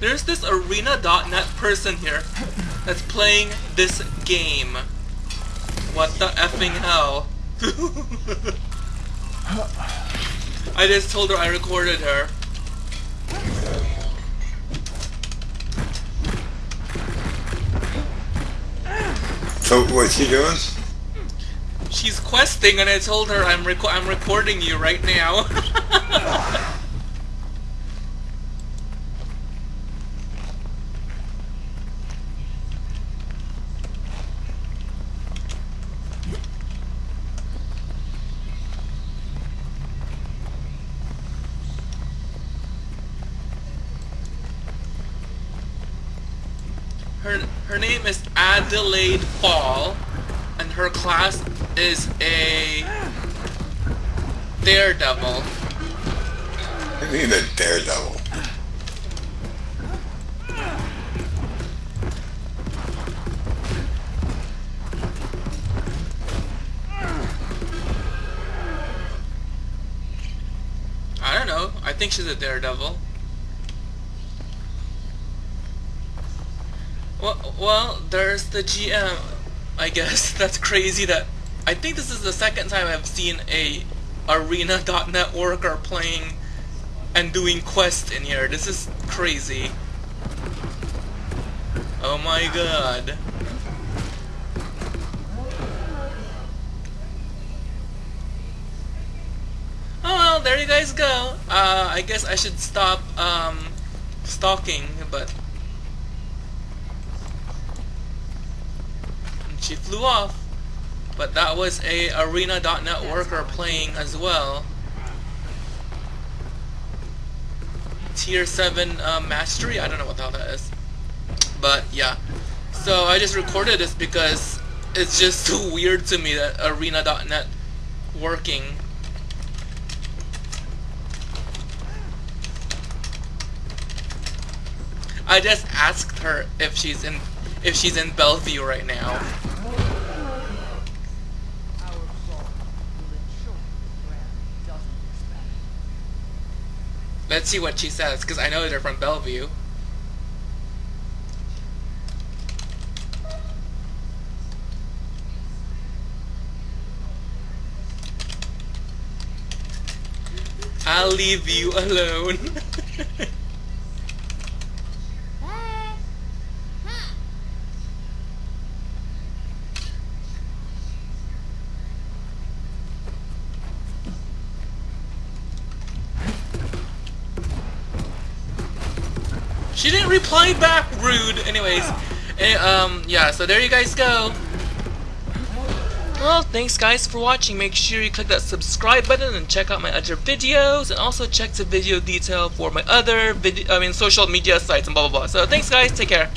there's this ArenaNet person here that's playing this game. What the effing hell? I just told her I recorded her. So what's she doing? She's questing, and I told her I'm reco I'm recording you right now. her her name is Adelaide Fall, and her class is a Daredevil. I mean a daredevil. I don't know. I think she's a Daredevil. Well, well, there's the GM. I guess that's crazy. That I think this is the second time I've seen a ArenaNet worker playing and doing quests in here. This is crazy. Oh my god. Oh well, there you guys go. Uh, I guess I should stop um, stalking, but she flew off. But that was a ArenaNet worker playing as well. Tier 7 uh, Mastery? I don't know what the hell that is. But yeah. So I just recorded this because it's just too weird to me that ArenaNet working I just asked her if she's in if she's in Bellevue right now. Let's see what she says, because I know they're from Bellevue. I'll leave you alone. She didn't reply back, rude. Anyways, eh, um, yeah, so there you guys go. Well, thanks guys for watching. Make sure you click that subscribe button and check out my other videos, and also check the video detail for my other video, I mean, social media sites and blah blah blah. So thanks guys, take care.